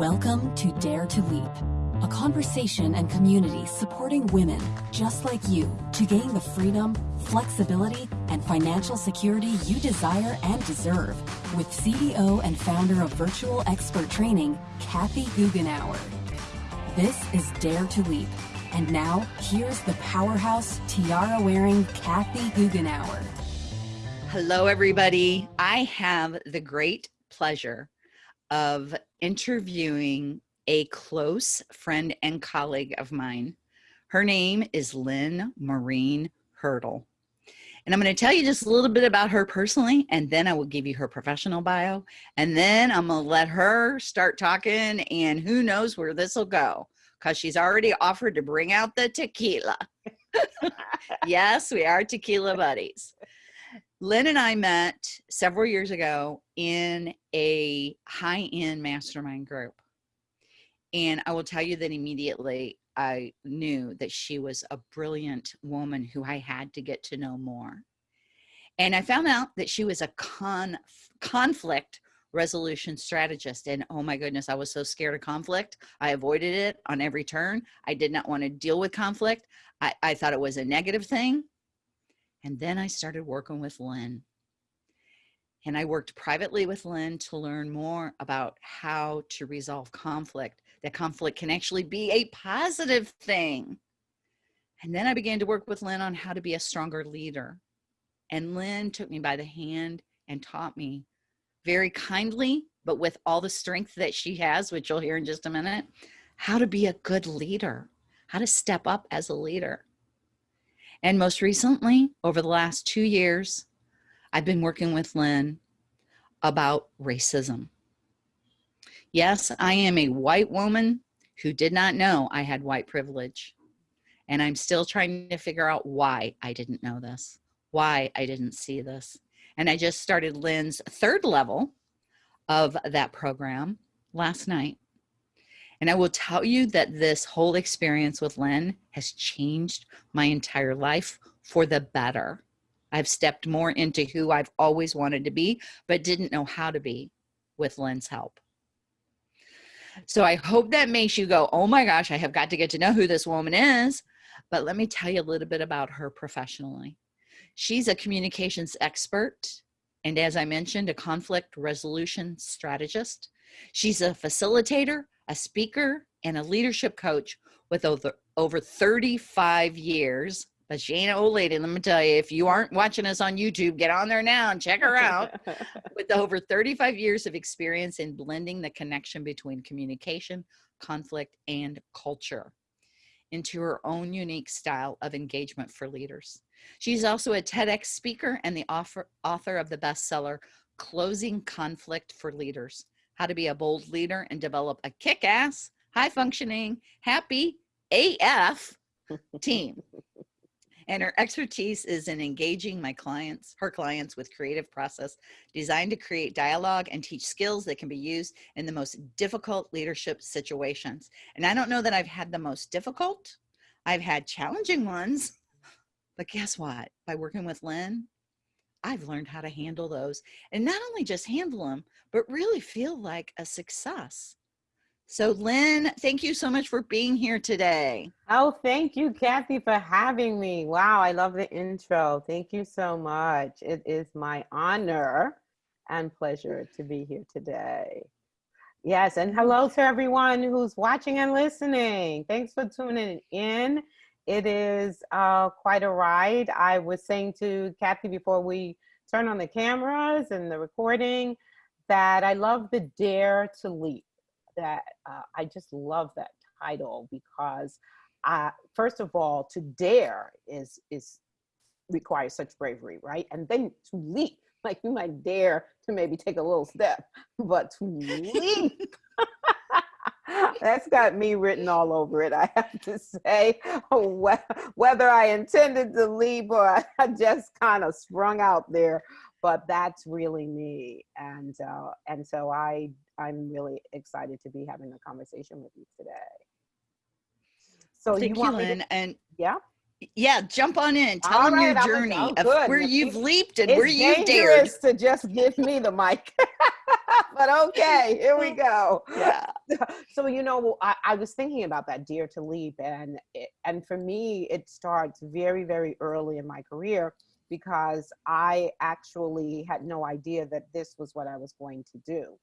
Welcome to Dare to Leap, a conversation and community supporting women just like you to gain the freedom, flexibility, and financial security you desire and deserve with CEO and founder of Virtual Expert Training, Kathy Goughenour. This is Dare to Leap. And now, here's the powerhouse tiara wearing Kathy Goughenour. Hello, everybody. I have the great pleasure of interviewing a close friend and colleague of mine. Her name is Lynn Marie Hurdle. And I'm going to tell you just a little bit about her personally, and then I will give you her professional bio. And then I'm going to let her start talking, and who knows where this will go because she's already offered to bring out the tequila. yes, we are tequila buddies. Lynn and I met several years ago in a high end mastermind group. And I will tell you that immediately I knew that she was a brilliant woman who I had to get to know more. And I found out that she was a con- conflict resolution strategist. And oh my goodness, I was so scared of conflict. I avoided it on every turn. I did not want to deal with conflict. I, I thought it was a negative thing. And then I started working with Lynn. And I worked privately with Lynn to learn more about how to resolve conflict, that conflict can actually be a positive thing. And then I began to work with Lynn on how to be a stronger leader. And Lynn took me by the hand and taught me very kindly, but with all the strength that she has, which you'll hear in just a minute, how to be a good leader, how to step up as a leader. And most recently, over the last two years, I've been working with Lynn about racism. Yes, I am a white woman who did not know I had white privilege. And I'm still trying to figure out why I didn't know this, why I didn't see this. And I just started Lynn's third level of that program last night. And I will tell you that this whole experience with Lynn has changed my entire life for the better. I've stepped more into who I've always wanted to be, but didn't know how to be with Lynn's help. So I hope that makes you go, oh my gosh, I have got to get to know who this woman is. But let me tell you a little bit about her professionally. She's a communications expert. And as I mentioned, a conflict resolution strategist. She's a facilitator, a speaker, and a leadership coach with over, over 35 years. But she ain't an old lady, let me tell you. If you aren't watching us on YouTube, get on there now and check her out. with over 35 years of experience in blending the connection between communication, conflict, and culture into her own unique style of engagement for leaders. She's also a TEDx speaker and the author, author of the bestseller, Closing Conflict for Leaders how to be a bold leader and develop a kick ass, high functioning, happy AF team. And her expertise is in engaging my clients, her clients with creative process designed to create dialogue and teach skills that can be used in the most difficult leadership situations. And I don't know that I've had the most difficult, I've had challenging ones, but guess what? By working with Lynn, I've learned how to handle those and not only just handle them, but really feel like a success. So Lynn, thank you so much for being here today. Oh, thank you, Kathy, for having me. Wow, I love the intro. Thank you so much. It is my honor and pleasure to be here today. Yes, and hello to everyone who's watching and listening. Thanks for tuning in it is uh, quite a ride. I was saying to Kathy before we turn on the cameras and the recording that I love the Dare to Leap. That uh, I just love that title because, uh, first of all, to dare is is requires such bravery, right? And then to leap, like you might dare to maybe take a little step, but to leap that's got me written all over it, I have to say. Whether I intended to leap or I just kind of sprung out there, but that's really me. And uh, and so I I'm really excited to be having a conversation with you today. So Thank you, want you to, and yeah. Yeah, jump on in. Tell All them right, your journey of where you've leaped and it's where you've dared. to just give me the mic. but okay, here we go. Yeah. So you know, I, I was thinking about that Dare to Leap, and it, and for me, it starts very very early in my career because I actually had no idea that this was what I was going to do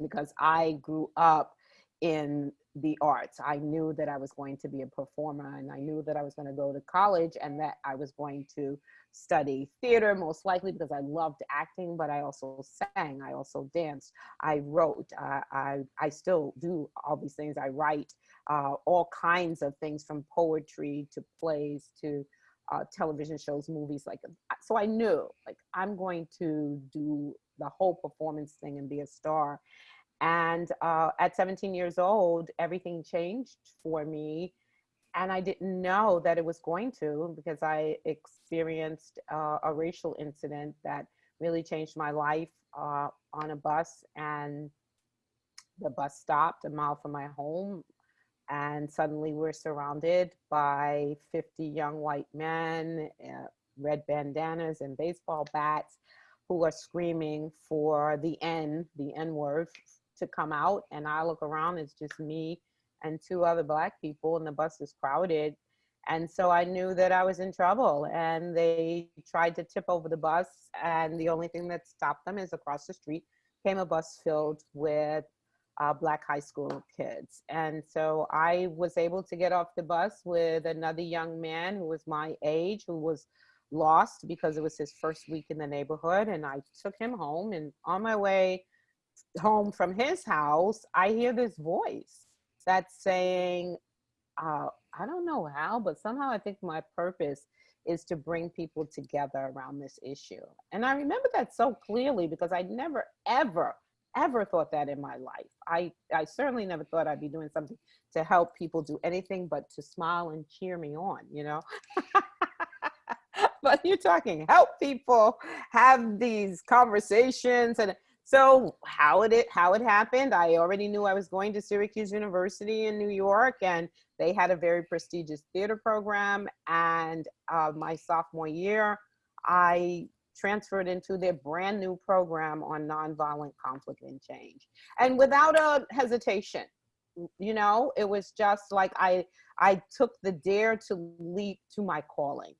because I grew up in the arts. I knew that I was going to be a performer and I knew that I was going to go to college and that I was going to study theater most likely because I loved acting, but I also sang, I also danced, I wrote, uh, I, I still do all these things. I write uh, all kinds of things from poetry to plays to uh, television shows, movies. Like, so I knew like I'm going to do the whole performance thing and be a star. And uh, at 17 years old, everything changed for me. And I didn't know that it was going to because I experienced uh, a racial incident that really changed my life uh, on a bus. And the bus stopped a mile from my home. And suddenly we're surrounded by 50 young white men, uh, red bandanas and baseball bats who are screaming for the N, the N word, to come out and I look around, it's just me and two other black people and the bus is crowded. And so I knew that I was in trouble and they tried to tip over the bus and the only thing that stopped them is across the street came a bus filled with uh, black high school kids. And so I was able to get off the bus with another young man who was my age, who was lost because it was his first week in the neighborhood. And I took him home and on my way home from his house, I hear this voice that's saying, uh, I don't know how, but somehow I think my purpose is to bring people together around this issue. And I remember that so clearly because I never, ever, ever thought that in my life. I, I certainly never thought I'd be doing something to help people do anything but to smile and cheer me on, you know? but you're talking help people have these conversations and so how it how it happened, I already knew I was going to Syracuse University in New York, and they had a very prestigious theater program. And uh, my sophomore year, I transferred into their brand new program on nonviolent conflict and change, and without a hesitation. You know, it was just like I I took the dare to leap to my calling,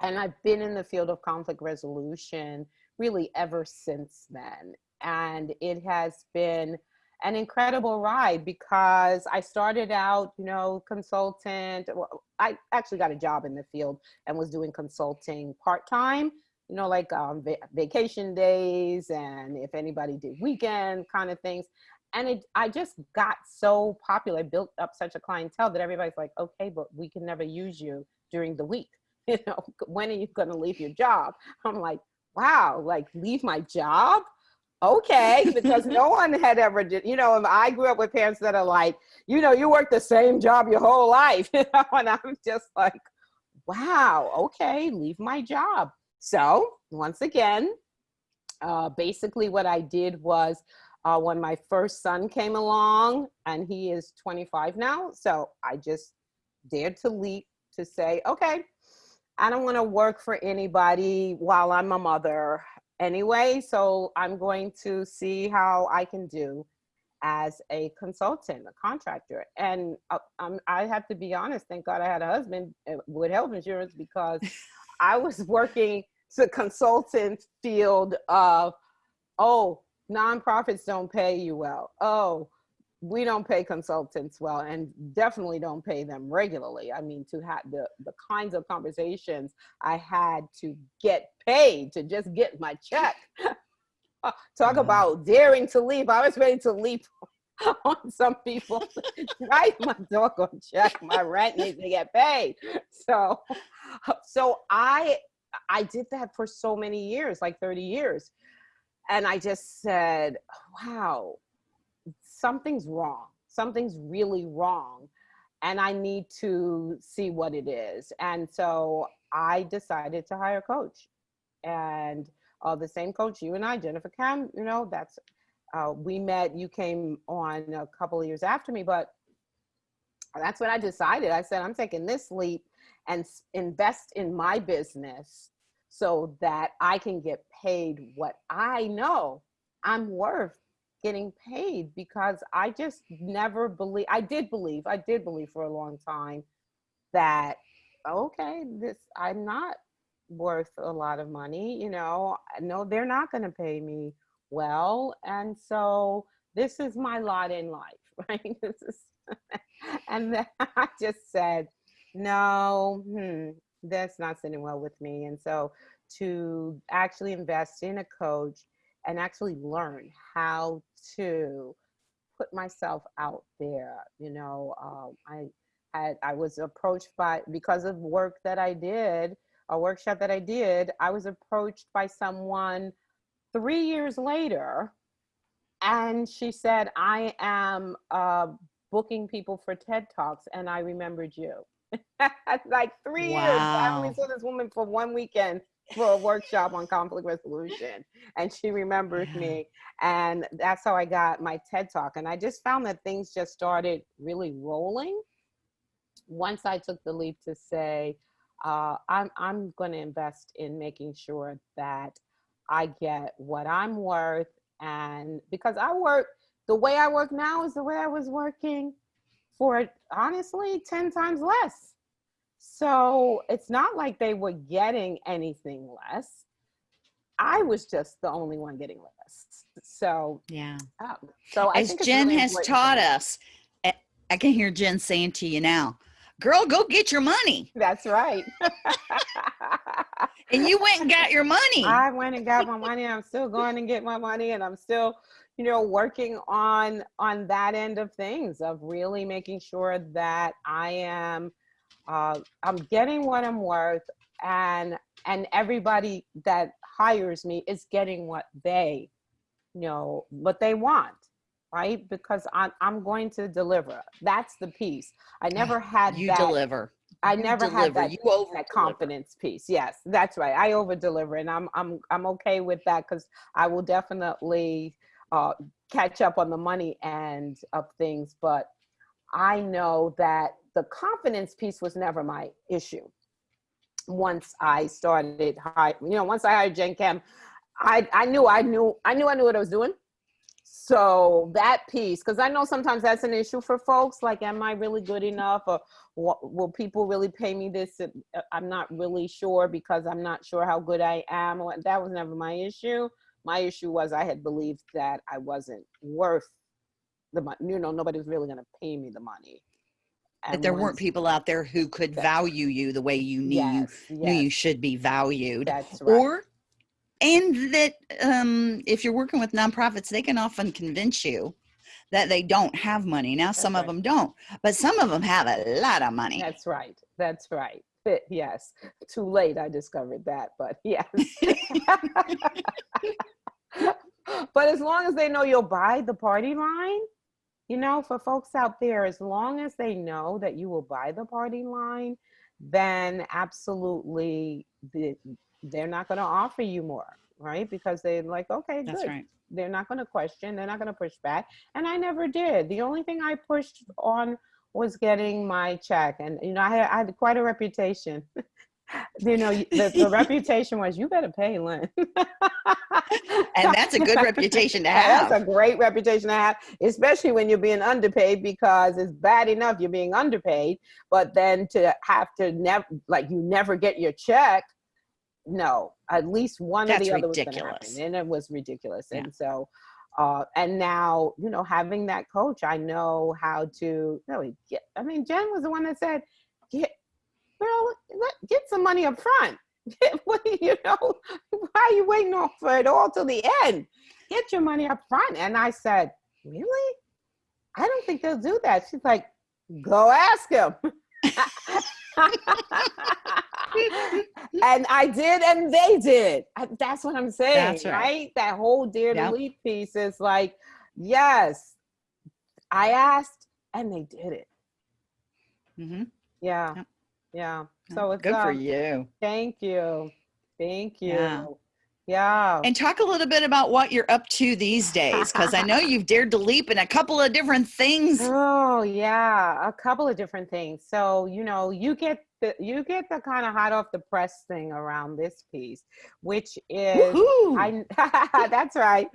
and I've been in the field of conflict resolution really ever since then. And it has been an incredible ride because I started out, you know, consultant. Well, I actually got a job in the field and was doing consulting part time, you know, like um, va vacation days and if anybody did weekend kind of things. And it, I just got so popular, I built up such a clientele that everybody's like, okay, but we can never use you during the week. You know, when are you going to leave your job? I'm like, wow, like leave my job? Okay, because no one had ever did, you know, I grew up with parents that are like, you know, you work the same job your whole life, you know, and I'm just like, wow, okay, leave my job. So once again, uh, basically what I did was uh, when my first son came along and he is 25 now. So I just dared to leap to say, okay, I don't want to work for anybody while I'm a mother anyway. So I'm going to see how I can do as a consultant, a contractor. And uh, um, I have to be honest, thank God I had a husband uh, with health insurance because I was working the consultant field of, oh, nonprofits don't pay you well. Oh, we don't pay consultants well and definitely don't pay them regularly. I mean, to have the, the kinds of conversations I had to get paid to just get my check. Talk mm-hmm. about daring to leap. I was ready to leap on some people. Write my dog on check. My rent needs to get paid. So, so I, I did that for so many years, like 30 years. And I just said, wow, something's wrong. Something's really wrong. And I need to see what it is. And so I decided to hire a coach. And uh, the same coach, you and I, Jennifer Kem, you know, that's, uh, we met, you came on a couple of years after me, but that's what I decided. I said, I'm taking this leap and invest in my business so that I can get paid what I know I'm worth getting paid because I just never believe I did believe I did believe for a long time that okay this I'm not worth a lot of money you know no they're not going to pay me well and so this is my lot in life right? This is and then I just said no hmm, that's not sitting well with me and so to actually invest in a coach and actually learn how to put myself out there. You know, um, I had I was approached by because of work that I did, a workshop that I did. I was approached by someone three years later, and she said, "I am uh, booking people for TED Talks, and I remembered you." like three wow. years. I only saw this woman for one weekend for a workshop on conflict resolution and she remembers yeah. me and that's how i got my ted talk and i just found that things just started really rolling once i took the leap to say uh, i'm, I'm going to invest in making sure that i get what i'm worth and because i work the way i work now is the way i was working for honestly 10 times less so it's not like they were getting anything less. I was just the only one getting less. So yeah. Um, so as Jen really has taught us, I can hear Jen saying to you now, "Girl, go get your money." That's right. and you went and got your money. I went and got my money. I'm still going and get my money, and I'm still, you know, working on on that end of things of really making sure that I am uh, I'm getting what I'm worth and and everybody that hires me is getting what they you know what they want right? Because I'm, I'm going to deliver. That's the piece. I never had you that, deliver. I never deliver. had that, you over that confidence piece. Yes that's right. I over deliver and i'm i'm i'm okay with that because i will definitely uh, catch up on the money end of things but i know that the confidence piece was never my issue. Once I started, you know, once I hired Jen Kem, I, I knew, I knew, I knew, I knew what I was doing. So that piece, because I know sometimes that's an issue for folks. Like, am I really good enough, or what, will people really pay me this? Uh, I'm not really sure because I'm not sure how good I am. That was never my issue. My issue was I had believed that I wasn't worth the money. You know, nobody was really going to pay me the money that there weren't people out there who could value you the way you knew yes, you yes. knew you should be valued. That's right. Or and that um, if you're working with nonprofits, they can often convince you that they don't have money. Now, That's some right. of them don't, but some of them have a lot of money. That's right. That's right. Yes. Too late. I discovered that, but yes. but as long as they know you'll buy the party line, you know, for folks out there, as long as they know that you will buy the party line, then absolutely the, they're not going to offer you more, right? Because they're like, okay, That's good. Right. They're not going to question, they're not going to push back. And I never did. The only thing I pushed on was getting my check. And, you know, I had, I had quite a reputation you know, the, the reputation was you better pay Lynn. and that's a good reputation to have. That's a great reputation to have, especially when you're being underpaid because it's bad enough you're being underpaid, but then to have to never, like you never get your check. No, at least one that's or the other ridiculous. was going to happen. And it was ridiculous. Yeah. And so, uh, and now, you know, having that coach, I know how to really get, I mean, Jen was the one that said, get, girl, get some money up front. you know, why are you waiting for it all till the end? Get your money up front. And I said, really? I don't think they'll do that. She's like, go ask him. and I did, and they did. That's what I'm saying, right. right. That whole Dare yep. to Leap piece is like, yes, I asked, and they did it. Mm-hmm. Yeah. Yep. Yeah. So it's good for um, you. Thank you. Thank you. Yeah. Yeah. And talk a little bit about what you're up to these days, because I know you've dared to leap in a couple of different things. Oh, yeah. A couple of different things. So, you know, you get the you get the kind of hot off the press thing around this piece, which is I that's right.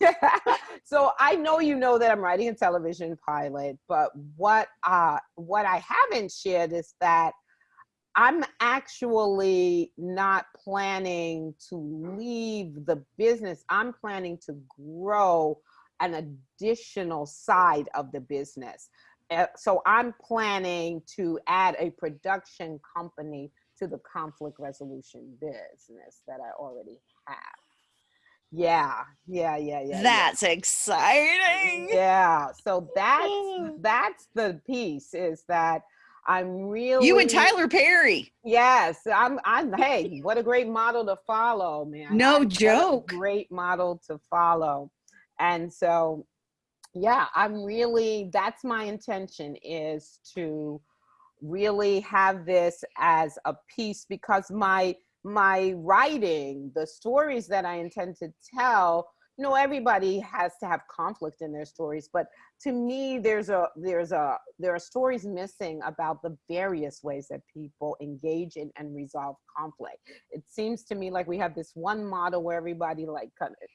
Yeah. So I know you know that I'm writing a television pilot, but what uh what I haven't shared is that I'm actually not planning to leave the business. I'm planning to grow an additional side of the business. Uh, so I'm planning to add a production company to the conflict resolution business that I already have. Yeah, yeah, yeah, yeah. That's yeah. exciting. Yeah. So that's that's the piece is that I'm really You and Tyler Perry. Yes, I'm. I'm. Hey, what a great model to follow, man. No a joke. Great model to follow, and so, yeah, I'm really. That's my intention is to really have this as a piece because my my writing, the stories that I intend to tell. You know, everybody has to have conflict in their stories, but to me there's a there's a there are stories missing about the various ways that people engage in and resolve conflict it seems to me like we have this one model where everybody like kind of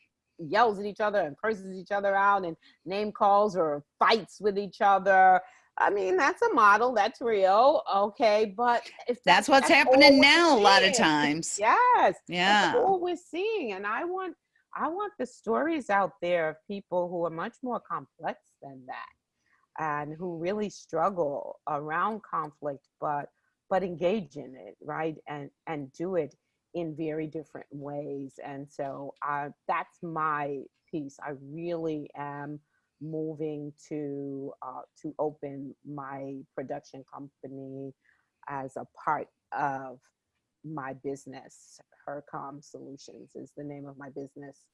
yells at each other and curses each other out and name calls or fights with each other i mean that's a model that's real okay but if That's what's all happening now a lot of times. yes Yeah. that's all we're seeing and i want i want the stories out there of people who are much more complex than that and who really struggle around conflict but but engage in it right and and do it in very different ways. And so uh, that's my piece. I really am moving to uh, to open my production company as a part of my business HurCom solutions is the name of my business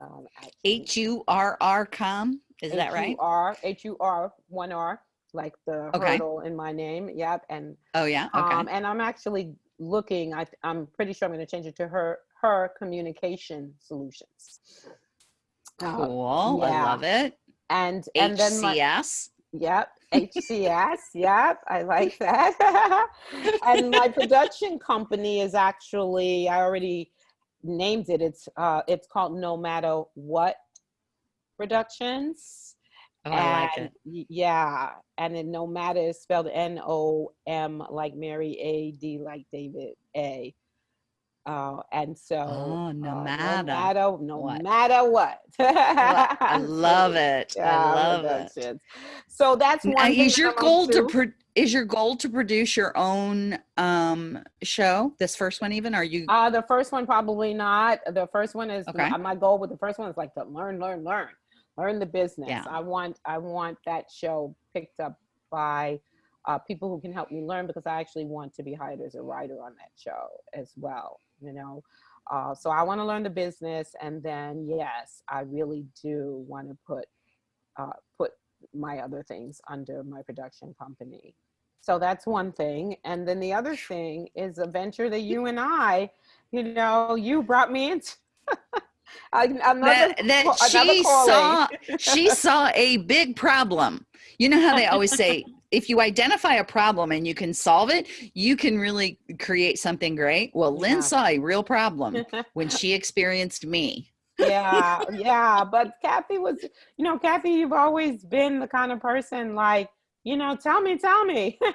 um. H U R R com. Is that right? H-U-R, H-U-R, one R, like the Okay. hurdle in my name. Yep. And Oh yeah. Okay. um, and I'm actually looking. I, I'm pretty sure I'm going to change it to her her communication solutions. Uh, cool. I yeah. love it. and and then my HCS. Yep, HCS. yep, I like that. and my production company is actually I already named it. It's uh it's called No Matter What Productions. Oh, I like and it. yeah, and then No Matter is spelled N O M like Mary A D like David A. Uh, and so Oh, no uh, matter no matter no what. matter what. I love it. I love it. So that's Now, one. thing is your I'm goal to is your goal to produce your own um show? This first one, even? Are you? Uh, the first one probably not. The first one is Okay. my, my goal with the first one is like to learn, learn, learn, learn the business. Yeah. I want I want that show picked up by uh, people who can help me learn because I actually want to be hired as a writer on that show as well. You know, uh, so I want to learn the business, and then yes, I really do want to put uh, put my other things under my production company. So that's one thing. And then the other thing is a venture that you and I, you know, you brought me into. another, that that she calling. saw she saw a big problem. You know how they always say if you identify a problem and you can solve it, you can really create something great. Well, Lynn Yeah. saw a real problem when she experienced me. yeah, yeah. But Kathy was, you know, Kathy, you've always been the kind of person like, you know, tell me, tell me.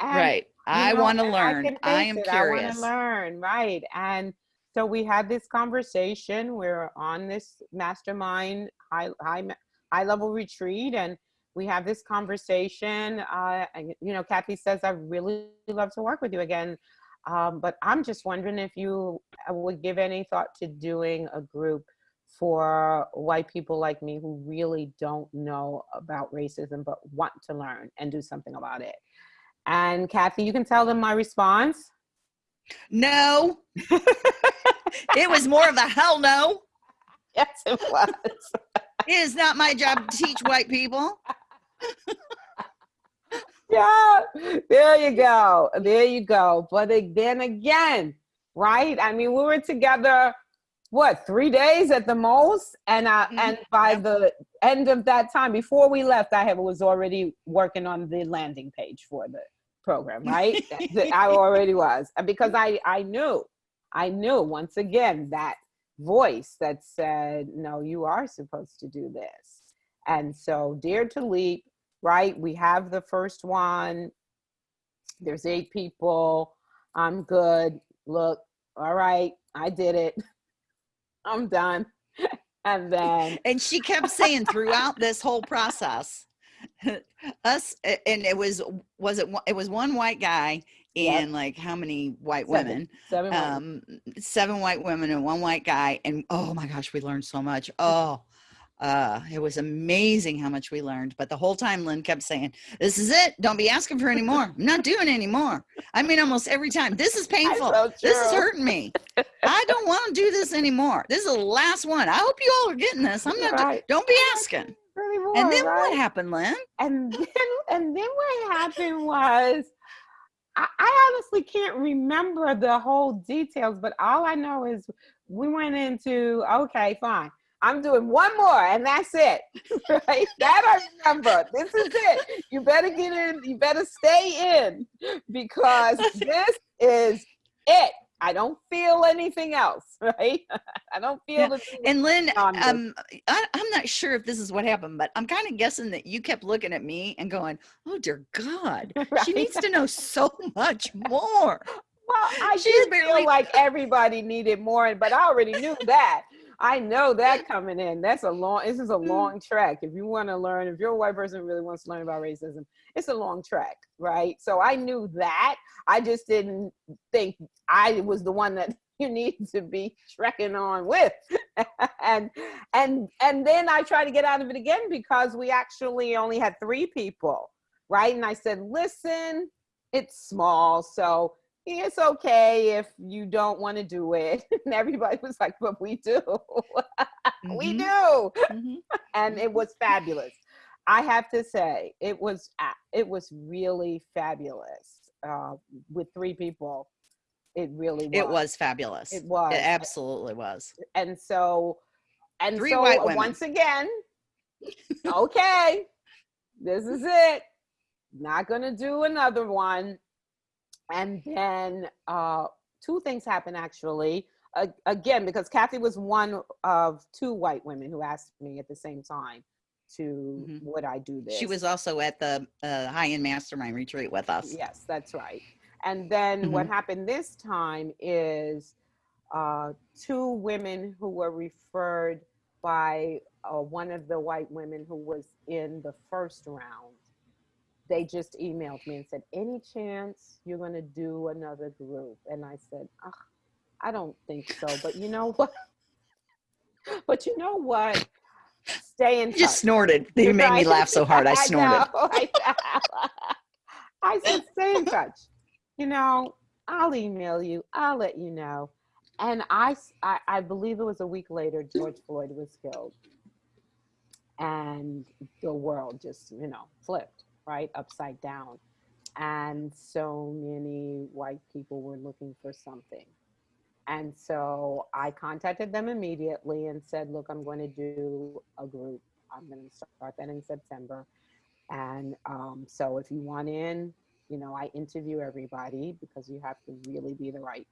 And, right. I you know, want to learn. can I, am it. I curious. want to learn, right? And so we had this conversation. We're on this mastermind high high high level retreat, and we have this conversation. Uh, and, you know, Kathy says, "I really love to work with you again." Um, but I'm just wondering if you uh, would give any thought to doing a group for white people like me who really don't know about racism but want to learn and do something about it. And Kathy, you can tell them my response. No. it was more of a hell no. Yes, it was. It is not my job to teach white people. yeah, there you go. There you go. But then again, right? I mean, we were together, what, three days at the most? And I, Mhm. and by the end of that time, before we left, I had, was already working on the landing page for the program, right? I already was because I I knew, I knew once again that voice that said, no, you are supposed to do this. And so Dare to Leap, right? We have the first one. There's eight people. I'm good. Look, all right, I did it. I'm done. and then and she kept saying throughout this whole process us and it was was it it was one white guy and yep. like how many white seven. women seven um seven white women and one white guy and oh my gosh we learned so much oh uh it was amazing how much we learned but the whole time lynn kept saying this is it. Don't be asking for any more. I'm not doing any more. I mean almost every time this is painful. so this is hurting me. I don't want to do this anymore. This is the last one. I hope you all are getting this. I'm not right. don't be asking. Anymore, and then right? what happened lynn? And then and then what happened was I, I honestly can't remember the whole details but all i know is we went into okay fine I'm doing one more and that's it. Right? That I remember. This is it. You better get in, you better stay in because this is it. I don't feel anything else, right? I don't feel yeah. And Lynn, um, I, am not sure if this is what happened, but I'm kind of guessing that you kept looking at me and going, "Oh dear God, right? she needs to know so much more." Well, I did barely... feel like everybody needed more, but I already knew that. I know that coming in. That's a long. This is a mm. long track. If you want to learn, if you're a white person who really wants to learn about racism, it's a long track, right? So I knew that. I just didn't think I was the one that you need to be trekking on with, and and and then I tried to get out of it again because we actually only had three people, right? And I said, listen, it's small, so it's okay if you don't want to do it. And everybody was like, but we do. We do. Mm-hmm. and it was fabulous. I have to say, it was it was really fabulous. Uh, with three people, it really was. It was fabulous. It was. It absolutely was. And so, and three so once again, okay, this is it. Not gonna do another one and then uh, two things happened actually. Uh, again, because Kathy was one of two white women who asked me at the same time to mm-hmm. would I do this. She was also at the uh, high end mastermind retreat with us. Yes, that's right. And then mm-hmm. what happened this time is uh, two women who were referred by uh, one of the white women who was in the first round they just emailed me and said, any chance you're going to do another group? And I said, oh, I don't think so. But you know what? but you know what? Stay in touch. you just snorted. You made me laugh so hard. I snorted. I, I said, stay in touch. You know, I'll email you. I'll let you know. And I, I, I believe it was a week later, George Floyd was killed. And the world just, you know, flipped right? Upside down. And so many white people were looking for something. And so I contacted them immediately and said, look, I'm going to do a group. I'm going to start that in September. And um, so if you want in, you know, I interview everybody because you have to really be the right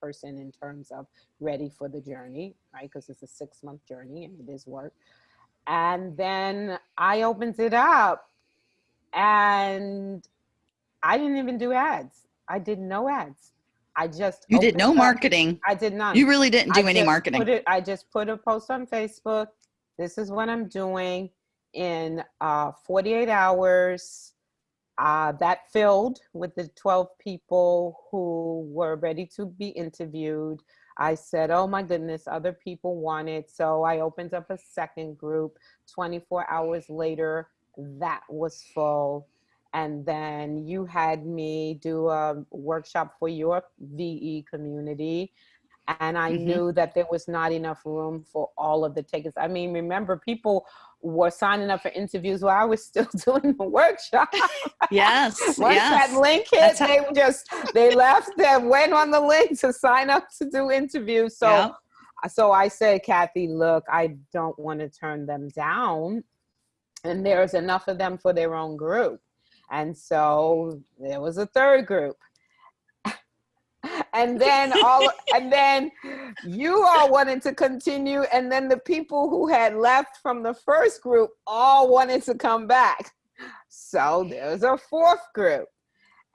person in terms of ready for the journey, right? Because it's a six month journey and it is work. And then I opened it up and I didn't even do ads. I did no ads. I just you did no up. marketing. I did not. You really didn't do I any marketing. It, I just put a post on Facebook. This is what I'm doing in uh, 48 hours. Uh, that filled with the 12 people who were ready to be interviewed. I said, oh my goodness, other people want it. So I opened up a second group 24 hours later that was full. And then you had me do a workshop for your VE community. And I mm-hmm. knew that there was not enough room for all of the tickets. I mean, remember, people were signing up for interviews while I was still doing the workshop. Yes. Once yes. that link hit, they just they left and went on the link to sign up to do interviews. So yeah. so I said, Kathy, look, I don't want to turn them down and there's enough of them for their own group. And so there was a third group. and then all and then you all wanted to continue and then the people who had left from the first group all wanted to come back. So there's a fourth group.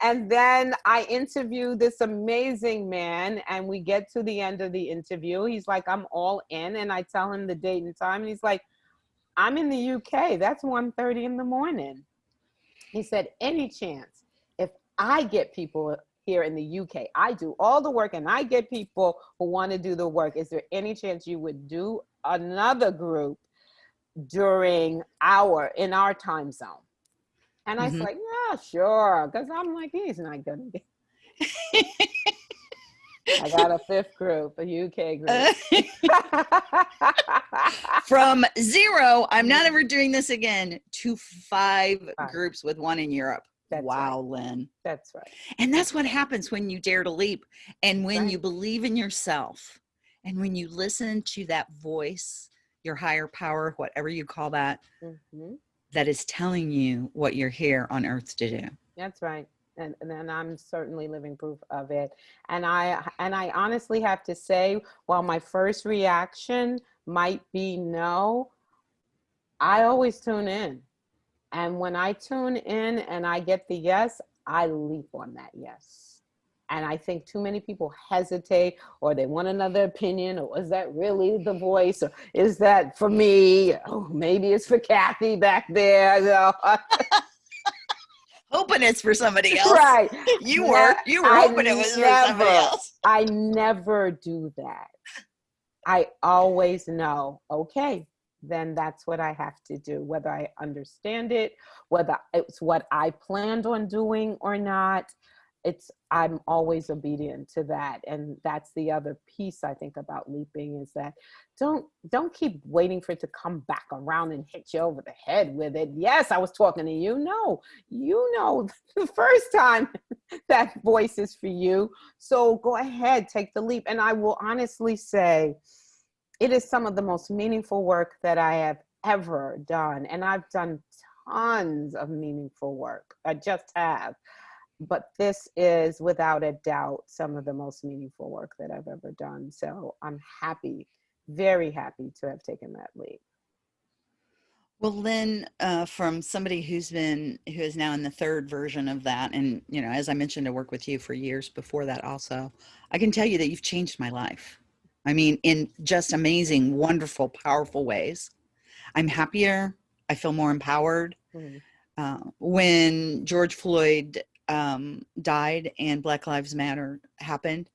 And then I interview this amazing man, and we get to the end of the interview. He's like, I'm all in, and I tell him the date and time, and he's like, I'm in the UK. That's 1.30 in the morning. He said, any chance, if I get people here in the UK, I do all the work and I get people who want to do the work, is there any chance you would do another group during our, in our time zone? And I was Mhm. like, yeah, sure. Because I'm like, he's not to get. I got a fifth group, a UK group. From zero, I'm not ever doing this again, to five Five. groups with one in Europe. That's wow, Lynn. That's right. And that's what happens when you dare to leap and when Right. you believe in yourself and when you listen to that voice, your higher power, whatever you call that, hmm that is telling you what you're here on earth to do. That's right. And, and I'm certainly living proof of it. And I and I honestly have to say, while my first reaction might be no, I always tune in. And when I tune in and I get the yes, I leap on that yes. And I think too many people hesitate or they want another opinion or is that really the voice or is that for me? Oh, maybe it's for Kathy back there. You know? Hoping it's for somebody else. right. You Ne- were. You were I hoping it was for somebody else. I never do that. I always know, okay, then that's what I have to do, whether I understand it, whether it's what I planned on doing or not. It's I'm always obedient to that. And that's the other piece I think about leaping is that don't don't keep waiting for it to come back around and hit you over the head with it. Yes, I was talking to you. No, you know the first time that voice is for you. So go ahead, take the leap. And I will honestly say, it is some of the most meaningful work that I have ever done. And I've done tons of meaningful work. I just have. But this is without a doubt some of the most meaningful work that I've ever done. So I'm happy, very happy to have taken that leap. Well, Lynn, uh, from somebody who's been who is now in the third version of that, and you know, as I mentioned, I worked with you for years before that. Also, I can tell you that you've changed my life. I mean, in just amazing, wonderful, powerful ways. I'm happier. I feel more empowered. Mhm. Uh, when George Floyd um, died and Black Lives Matter happened,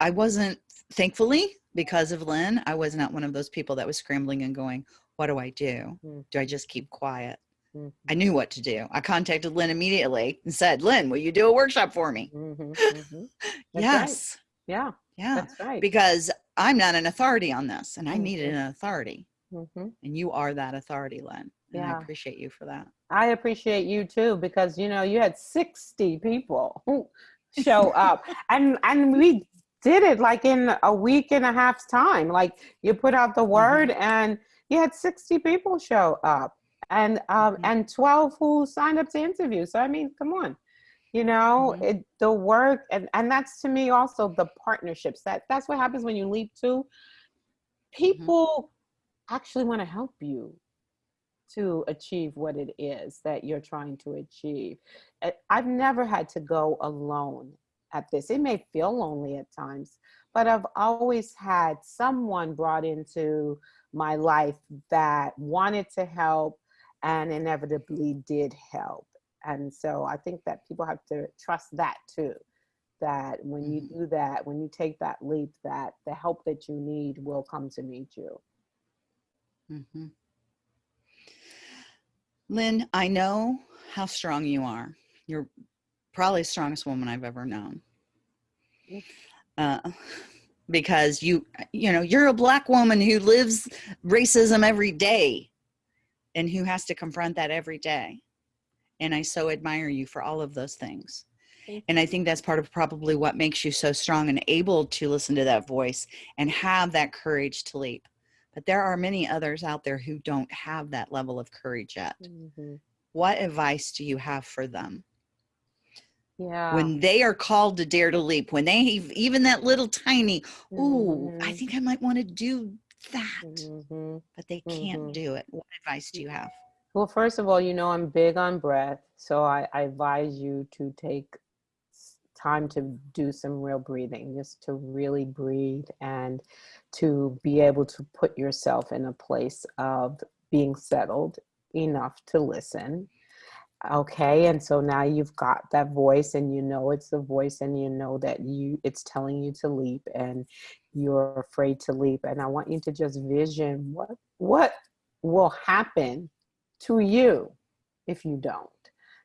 I wasn't, thankfully, because of Lynn, I was not one of those people that was scrambling and going, What do I do? Mm. Do I just keep quiet? Mhm. I knew what to do. I contacted Lynn immediately and said, Lynn, will you do a workshop for me? Mhm, mhm. That's right. yes. Yeah, Yeah. that's right. Because I'm not an authority on this and I needed Mhm. an authority. Mhm. And you are that authority, Lynn. And I appreciate you for that. I appreciate you too because you know you had 60 people show up and and we did it like in a week and a half's time. Like you put out the word and you had 60 people show up and um Mhm. and 12 who signed up to interview. So I mean come on. You know Mhm. it the work and and that's to me also the partnerships. That that's what happens when you leap to people actually want to help you to achieve what it is that you're trying to achieve. Uh, I've never had to go alone at this. It may feel lonely at times, but I've always had someone brought into my life that wanted to help and inevitably did help. And so I think that people have to trust that too. That when you do that, when you take that leap, that the help that you need will come to meet you. hmm Lynn, I know how strong you are. You're probably the strongest woman I've ever known. Uh, because you, you know, you're a black woman who lives racism every day and who has to confront that every day. And I so admire you for all of those things. And I think that's part of probably what makes you so strong and able to listen to that voice and have that courage to leap. But there are many others out there who don't have that level of courage yet. Mhm. what advice do you have for them? Yeah. When they are called to dare to leap, when they even that little tiny, ooh, I Mhm, think I might want to do that, mhm. but they can't Mhm. do it. What advice do you have? Well, first of all, you know I'm big on breath, so I, I advise you to take time to do some real breathing, just to really breathe and to be able to put yourself in a place of being settled enough to listen. Okay, and so now you've got that voice and you know it's the voice and you know that you it's telling you to leap and you're afraid to leap and I want you to just vision what what will happen to you if you don't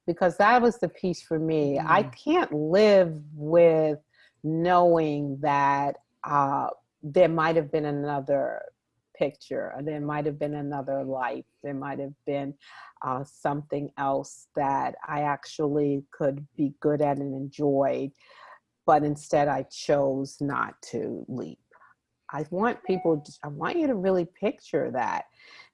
because that was the piece for me. I Mhm. can't live with knowing that uh, there might have been another picture there might have been another life there might have been uh, something else that i actually could be good at and enjoyed but instead i chose not to leap. I want people to, i want you to really picture that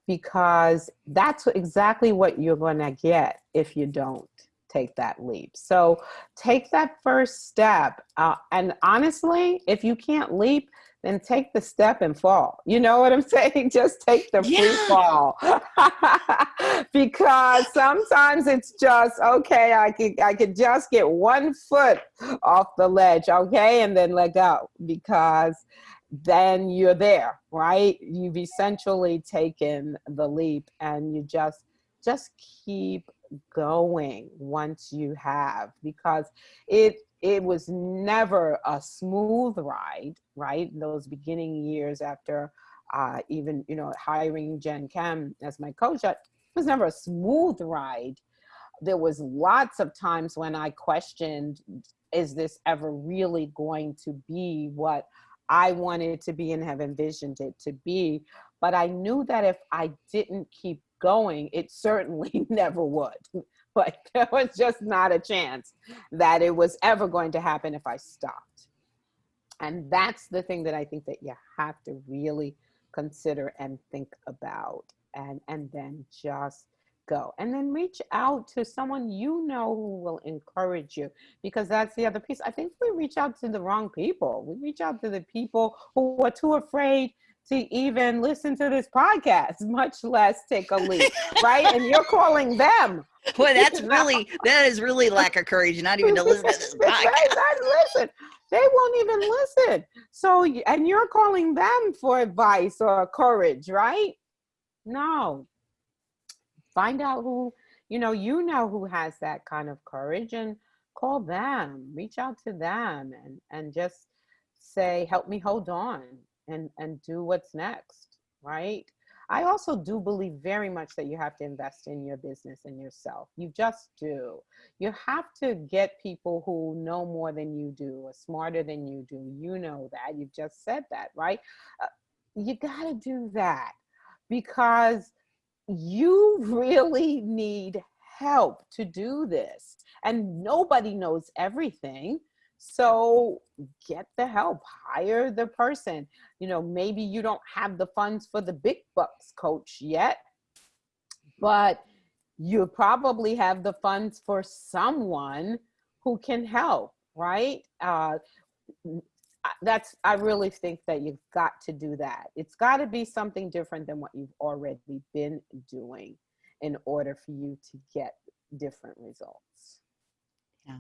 because that's exactly what you're going to get if you don't take that leap. So take that first step. Uh, and honestly, if you can't leap, then take the step and fall. You know what I'm saying? Just take the free Yeah. fall. because sometimes it's just okay, I could I could just get one foot off the ledge, okay, and then let go because then you're there, right? You've essentially taken the leap and you just just keep going once you have because it it was never a smooth ride, right? Those beginning years after uh, even you know hiring Jen Kem as my coach, it was never a smooth ride. There was lots of times when I questioned, is this ever really going to be what I wanted to be and have envisioned it to be. But I knew that if I didn't keep going, it certainly never would. Like there was just not a chance that it was ever going to happen if I stopped. And that's the thing that I think that you have to really consider and think about and and then just go and then reach out to someone you know who will encourage you because that's the other piece. I think we reach out to the wrong people. We reach out to the people who are too afraid to even listen to this podcast much less take a leap right? And you're calling them. Boy, that's really that is really lack of courage, not even to listen to this Right, podcast. not listen. They won't even listen. So and you're calling them for advice or courage right? No find out who you know you know who has that kind of courage and call them reach out to them and and just say help me hold on and and do what's next right? I also do believe very much that you have to invest in your business and yourself. You just do. You have to get people who know more than you do or smarter than you do. You know that. You've just said that right? Uh, you got to do that because you really need help to do this and nobody knows everything so get the help hire the person. You know maybe you don't have the funds for the big bucks coach yet but you probably have the funds for someone who can help right? Uh, that's i really think that you've got to do that it's got to be something different than what you've already been doing in order for you to get different results yeah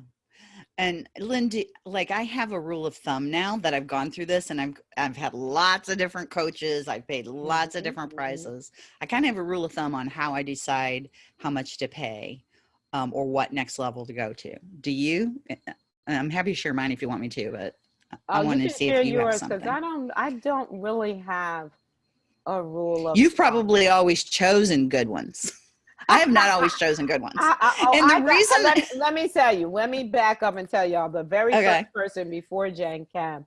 And Lindy, like I have a rule of thumb now that I've gone through this and I've I've had lots of different coaches, I've paid lots of different mhm. prices. I kind of have a rule of thumb on how I decide how much to pay um, or what next level to go to. Do you? I'm happy to share mine if you want me to, but I oh you to see if you have yours because something. i don't i don't really have a rule of You've probably always chosen good ones. I have not always chosen good ones. I, I, oh, And the I reason- let, me, let me tell you, let me back up and tell y'all the very Okay. first person before Jen Kem.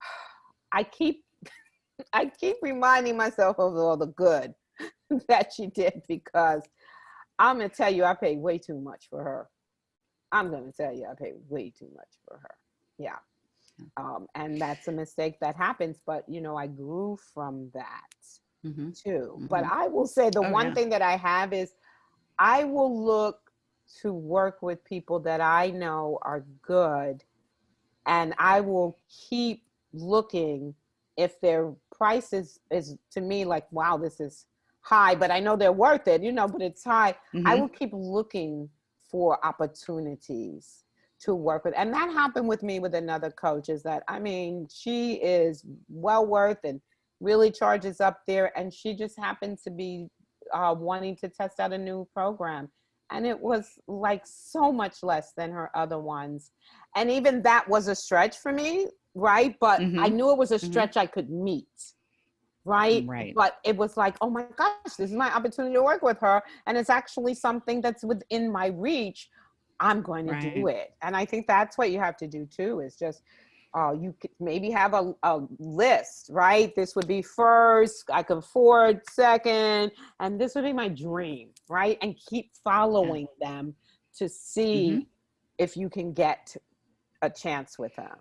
I keep, I keep reminding myself of all the good that she did because I'm gonna tell you, I paid way too much for her. I'm gonna tell you, I paid way too much for her. Yeah. Um, and that's a mistake that happens, but you know, I grew from that Mhm. too. But Mhm. I will say the Oh, one yeah. thing that I have is I will look to work with people that I know are good and I will keep looking if their price is, is to me like, wow, this is high, but I know they're worth it, you know, but it's high. Mhm. I will keep looking for opportunities to work with. And that happened with me with another coach is that, I mean, she is well worth and really charges up there. And she just happened to be uh, wanting to test out a new program. And it was like so much less than her other ones. And even that was a stretch for me, right? But I Mhm. knew it was a Mhm. stretch I could meet. Right? Right. But it was like, oh my gosh, this is my opportunity to work with her. And it's actually something that's within my reach. I'm going to do it. And I think that's what you have to do too, is just uh, you could maybe have a, a list, right? This would be first, I could afford second, and this would be my dream, right? And keep following them to see Mhm. if you can get a chance with them.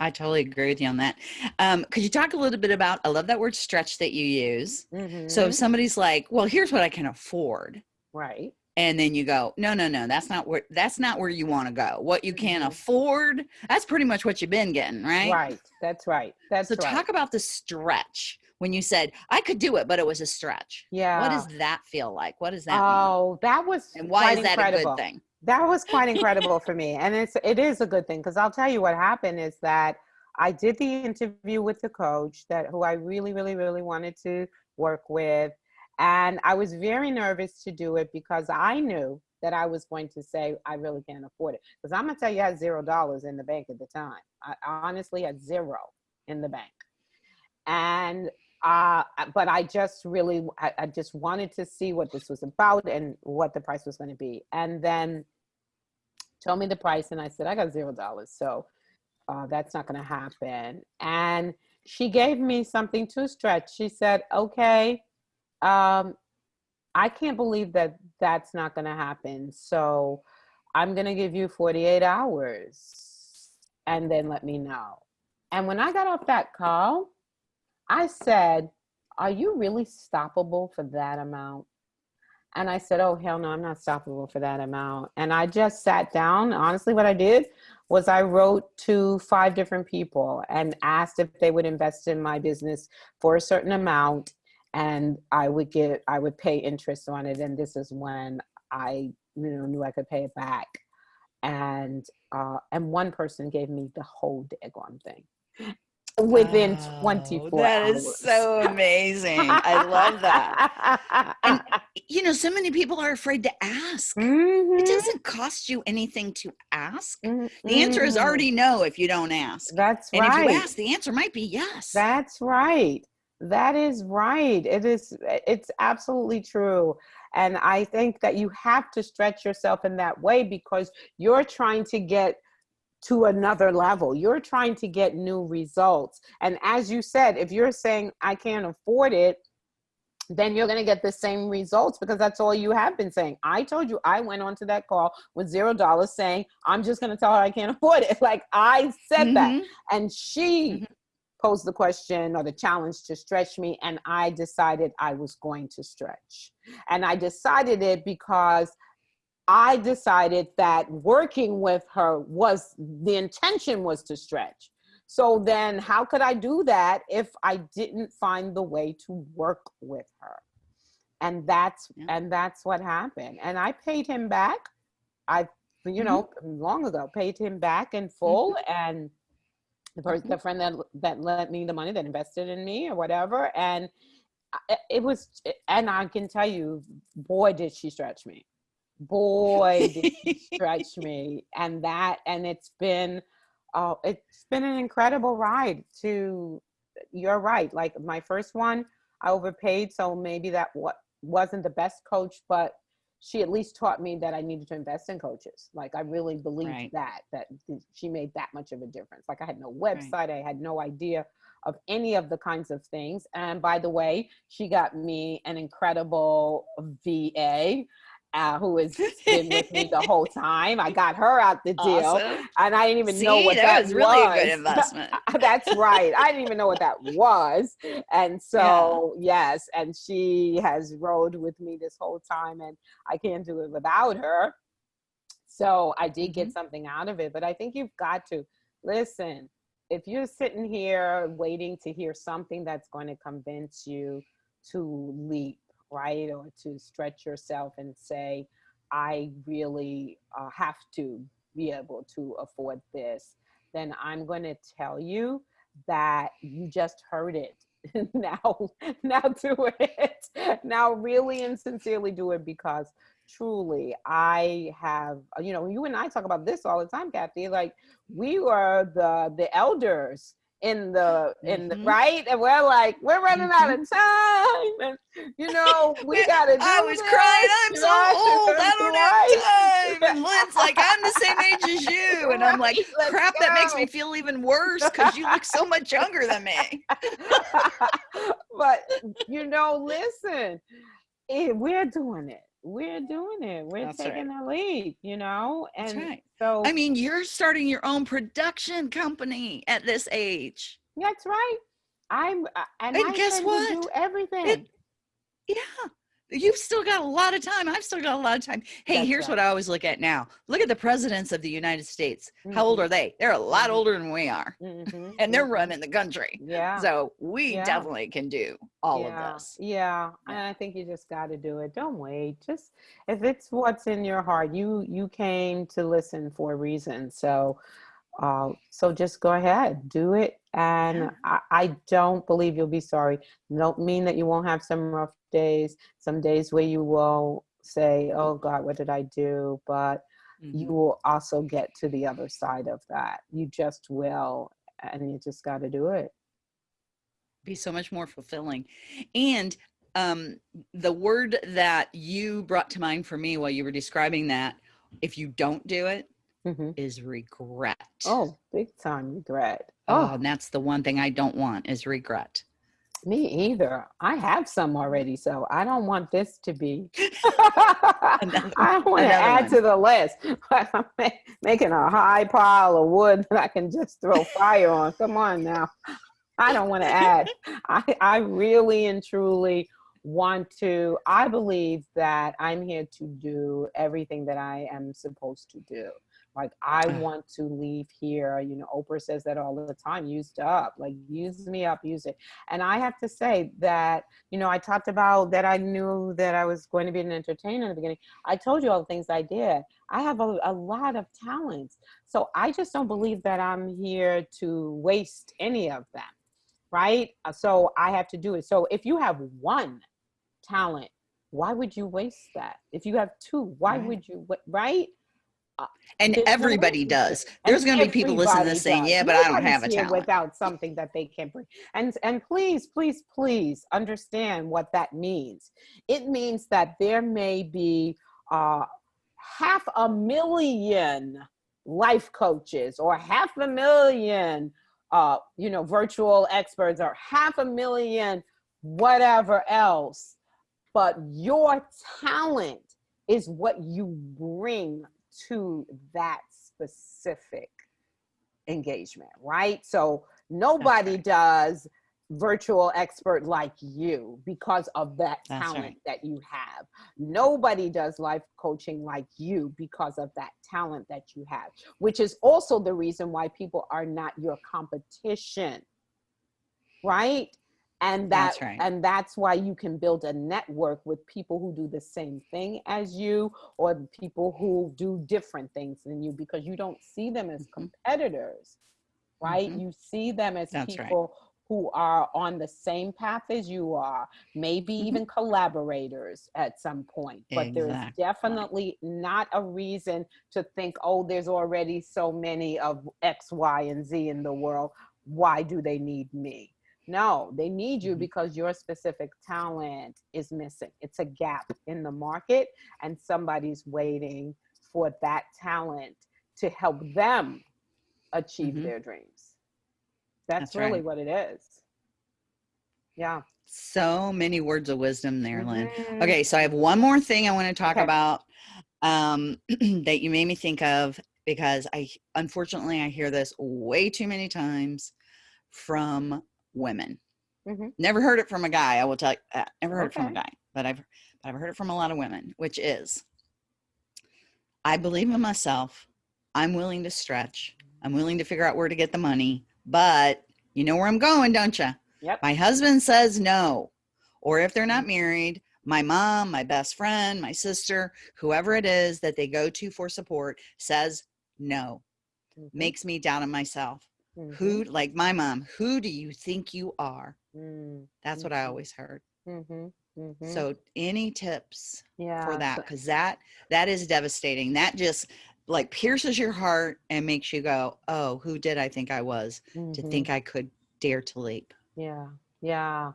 I totally agree with you on that. Um, could you talk a little bit about? I love that word "stretch" that you use. So Mhm. if somebody's like, "Well, here's what I can afford," right. And then you go, "No, no, no, that's not where that's not where you want to go. What you can Mhm. afford, that's pretty much what you've been getting, right?" Right. That's right. That's So right. talk about the stretch when you said I could do it, but it was a stretch. yeah. What does that feel like? What does that mean? Oh, that was And why is that incredible. a good thing? that was quite incredible for me and it's it is a good thing because i'll tell you what happened is that i did the interview with the coach that who i really really really wanted to work with and i was very nervous to do it because i knew that i was going to say i really can't afford it. Because i'm to tell you i had zero dollars in the bank at the time. I honestly had zero in the bank. And uh but i just really I, I just wanted to see what this was about and what the price was going to be. And then told me the price and i said i got zero dollars so uh, that's not going to happen. And she gave me something to stretch. She said okay um i can't believe that that's not going to happen so i'm going to give you 48 hours and then let me know and when i got off that call I said, Are you really stoppable for that amount? And I said, Oh, hell no, I'm not stoppable for that amount. And I just sat down. Honestly, what I did was I wrote to five different people and asked if they would invest in my business for a certain amount and I would get I would pay interest on it. And this is when I you know knew I could pay it back. And uh, and one person gave me the whole daggone thing within Oh, 24 That hours. is so amazing. I love that. And- You know, so many people are afraid to ask. It Mhm, doesn't cost you anything to ask. mhm, The answer is already no if you don't ask. That's And right. if you ask, the answer might be yes. That's right. That is right. It is it's absolutely true. And I think that you have to stretch yourself in that way because you're trying to get to another level. You're trying to get new results. And as you said, if you're saying I can't afford it, then you're going to get the same results because that's all you have been saying. I told you I went onto that call with zero dollars saying, I'm just going to tell her I can't afford it. Like I said that Mhm. and she Mhm. Posed the question or the challenge to stretch me and i decided i was going to stretch. And i decided it because i decided that working with her was the intention was to stretch. So then how could i do that if i didn't find the way to work with her? And that's Yeah. and that's what happened. And i paid him back. I you mm-hmm. know long ago paid him back in full mm-hmm. and the person the friend that that lent me the money that invested in me or whatever and it was and i can tell you boy did she stretch me. Boy did she stretch me and that and it's been uh, it's been an incredible ride to you're right like my first one i overpaid so maybe that what wasn't the best coach but she at least taught me that i needed to invest in coaches. Like i really believed Right. that that she made that much of a difference. Like i had no website i had no idea of any of the kinds of things. And by the way she got me an incredible va uh, who has been with me the whole time. I got her out the deal, Awesome. and I didn't even See, know what that that, was really a good investment. That's right. I didn't even know what that was, and so yes, and she has rode with me this whole time, and I can't do it without her. So I did get Mhm. something out of it, but I think you've got to listen. If you're sitting here waiting to hear something that's going to convince you to leap, right, or to stretch yourself and say, I really uh, have to be able to afford this, then I'm going to tell you that you just heard it. now, now do it. Now, really and sincerely do it because truly i have you know you and i talk about this all the time kathy like we were the the elders in the in the Mhm. right and we're like we're running out of time and you know we gotta do I was this, crying. I'm so old. I don't have time. And Lynn's like, I'm the same age as you. And I'm like, Right, crap, that makes me feel even worse because you look so much younger than me. but you know, listen, eh, we're doing it. We're doing it. We're That's right. taking the lead, you know? And That's right. so I mean, you're starting your own production company at this age. that's right. I'm uh, and, And I guess what? do everything. Yeah. You've still got a lot of time. I've still got a lot of time. Hey, That's here's right. what I always look at now. Look at the presidents of the United States. How old Mhm. are they? They're a lot Mhm. older than we are. Mhm, And they're running the country. Yeah. So we Yeah. definitely can do all yeah, of this. Yeah, and I think you just got to do it. Don't wait. Just if it's what's in your heart, you you came to listen for a reason. So, uh, so just go ahead, do it. And. I, I don't believe you'll be sorry. Don't mean that you won't have some rough days, some days where you will say, "Oh God, what did I do?" But you Mhm. will also get to the other side of that. You just will, and you just got to do it. be so much more fulfilling. And um, the word that you brought to mind for me while you were describing that, if you don't do it, hmm is regret. Oh, big time regret. Oh, Oh, and that's the one thing I don't want is regret. me either. I have some already, so I don't want this to be. Another- I don't want to add one. to the list. I'm making a high pile of wood that I can just throw fire on. Come on now. I don't want to add. I, I really and truly want to. I believe that I'm here to do everything that I am supposed to do. Like I want to leave here. You know, Oprah says that all the time. Used up, like use me up, use it. And I have to say that you know I talked about that. I knew that I was going to be an entertainer in the beginning. I told you all the things I did. I have a, a lot of talents, so I just don't believe that I'm here to waste any of them. Right? Uh, So I have to do it. So if you have one talent, why would you waste that? If you have two, why Right. would you? Right? And There's everybody does. There's going to be people listening to this saying, yeah, but I don't have a talent. without something that they can bring. And and please, please, please understand what that means. It means that there may be uh, half a million life coaches or half a million uh, you know virtual experts or half a million whatever else but your talent is what you bring to that specific engagement, right? So nobody right. does virtual expert like you because of that That's talent right. that you have. Nobody does life coaching like you because of that talent that you have, which is also the reason why people are not your competition. Right? And that That's right. and that's why you can build a network with people who do the same thing as you or people who do different things than you because you don't see them as Mhm. competitors right Mhm. you see them as That's right. people who are on the same path as you are maybe Mhm. even collaborators at some point but there's definitely not a reason to think oh there's already so many of x y and z in the world why do they need me no, they need you Mhm. because your specific talent is missing. It's a gap in the market, and somebody's waiting for that talent to help them achieve Mhm. their dreams. That's, That's really right. what it is. Yeah. So many words of wisdom there, Lynn. Mhm. Okay, so I have one more thing I want to talk Okay. about um, that you made me think of because I unfortunately I hear this way too many times from women. Mhm. Never heard it from a guy. I will tell you. Uh, never heard it from a guy, but I've but I've heard it from a lot of women, which is I believe in myself. I'm willing to stretch. I'm willing to figure out where to get the money, but you know where I'm going, don't you? Yep. My husband says no. Or if they're not married, my mom, my best friend, my sister, whoever it is that they go to for support says no. Mhm. Makes me doubt in myself. Mhm. Who, like my mom, who do you think you are? Mm. That's what I Mhm. always heard. Mhm. Mhm. So, any tips yeah. for that? Because that that is devastating. That just like pierces your heart and makes you go, "Oh, who did I think I was to think I could dare to leap?" Yeah, yeah.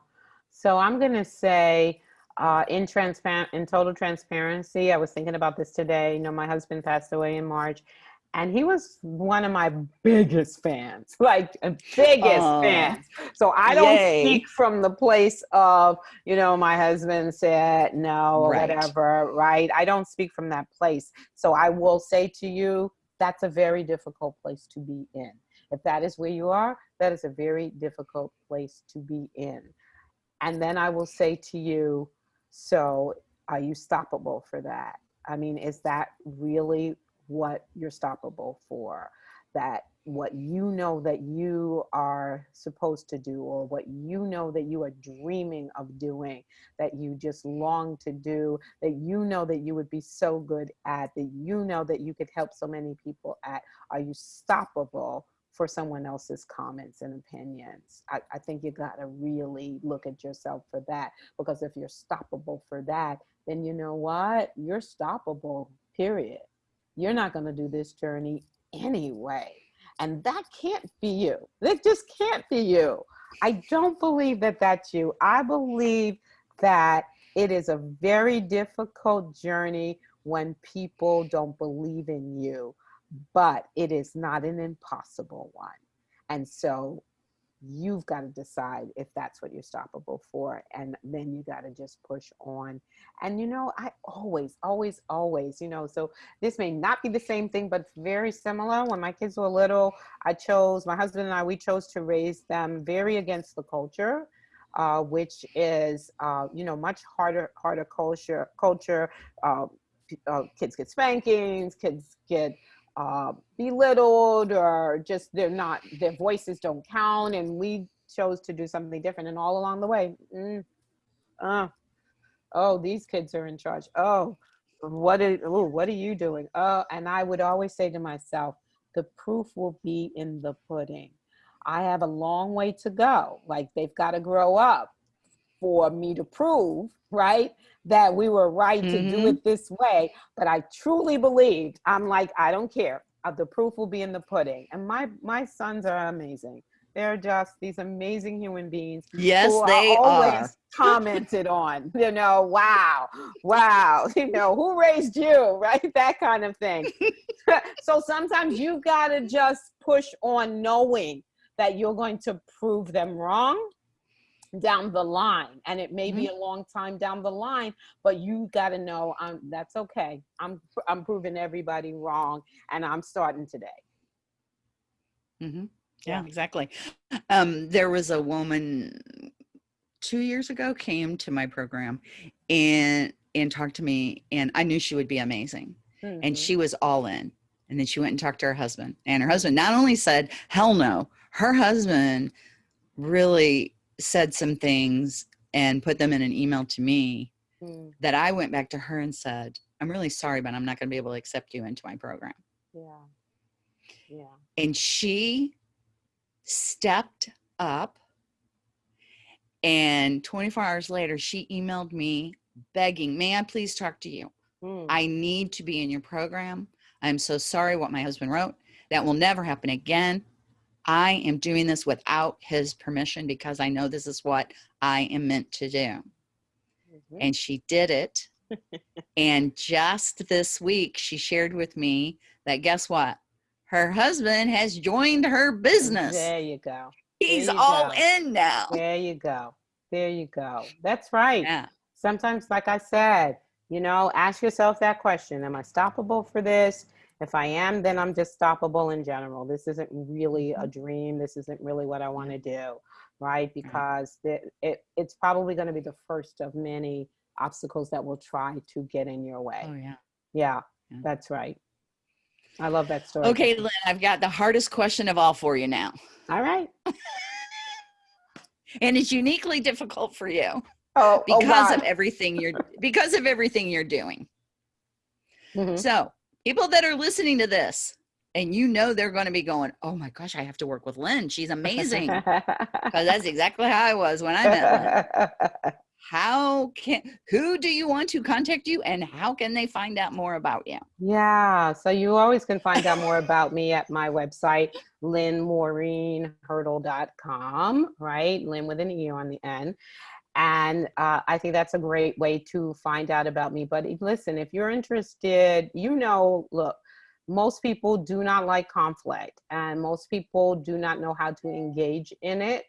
So I'm gonna say, uh, in transparent, in total transparency, I was thinking about this today. You know, my husband passed away in March, and he was one of my biggest fans, like uh, biggest Aw. fans. So I don't Yay. speak from the place of, you know, my husband said no or Right. whatever, right? I don't speak from that place. So I will say to you, that's a very difficult place to be in. If that is where you are, that is a very difficult place to be in. And then I will say to you, so are you stoppable for that? I mean, is that really what you're stoppable for? That what you know that you are supposed to do, or what you know that you are dreaming of doing, that you just long to do, that you know that you would be so good at, that you know that you could help so many people at, are you stoppable for someone else's comments and opinions? I, I think you got to really look at yourself for that because if you're stoppable for that, then you know what? You're stoppable, period. You're not going to do this journey anyway. And that can't be you. It just can't be you. I don't believe that that's you. I believe that it is a very difficult journey when people don't believe in you, but it is not an impossible one. And so you've got to decide if that's what you're stoppable for. And then you got to just push on. And, you know, I always, always, always, you know, so this may not be the same thing, but very similar. When my kids were little, I chose, my husband and I, we chose to raise them very against the culture. Uh, which is, uh, you know, much harder, harder culture. Culture. Uh, uh, kids get spankings. Kids get uh, belittled or just they're not their voices don't count and we chose to do something different and all along the way. Mm, uh, oh these kids are in charge. Oh what are, ooh, what are you doing? Oh and i would always say to myself the proof will be in the pudding. I have a long way to go. Like they've got to grow up for me to prove right that we were right to do Mhm. it this way. But i truly believed i'm like i don't care. Uh, the proof will be in the pudding. And my my sons are amazing. They're just these amazing human beings Yes, who they always are. commented on you know wow wow you know who raised you? Right that kind of thing. So sometimes you gotta just push on knowing that you're going to prove them wrong down the line and it may be a long time down the line but you got to know um, that's okay i'm i'm proving everybody wrong and i'm starting today mm -hmm. Yeah, Yeah. exactly. Um, there was a woman two years ago came to my program and and talked to me, and I knew she would be amazing, and Mhm. she was all in. And then she went and talked to her husband, and her husband not only said hell no, her husband really said some things and put them in an email to me Mm, that I went back to her and said, I'm really sorry, but I'm not going to be able to accept you into my program. yeah. Yeah. And she stepped up and 24 hours later she emailed me begging may i please talk to you? Mm, i need to be in your program. I'm so sorry what my husband wrote. That will never happen again i am doing this without his permission because i know this is what i am meant to do mhm. and she did it and just this week she shared with me that guess what her husband has joined her business there you go He's you all go. in now. there you go There you go. That's right. Yeah. Sometimes, like I said, you know, ask yourself that question Am I stoppable for this? If I am, then I'm just stoppable in general. This isn't really a dream. This isn't really what I want to do, right? Because it, it, it's probably going to be the first of many obstacles that will try to get in your way. Oh, yeah. Yeah, Yeah. that's right. I love that story. Okay, Lynn, I've got the hardest question of all for you now. All right. And it's uniquely difficult for you Oh, oh, because God. of everything you're because of everything you're doing. Mhm. So, people that are listening to this and you know they're going to be going, "Oh my gosh, I have to work with Lynn. She's amazing." Because that's exactly how I was when I met Lynn. How can who do you want to contact you and how can they find out more about you? Yeah, so you always can find out more about me at my website, lynnmariehurdle.com, right? Lynn with an E on the end. And uh, I think that's a great way to find out about me. But listen, if you're interested, you know, look, most people do not like conflict and most people do not know how to engage in it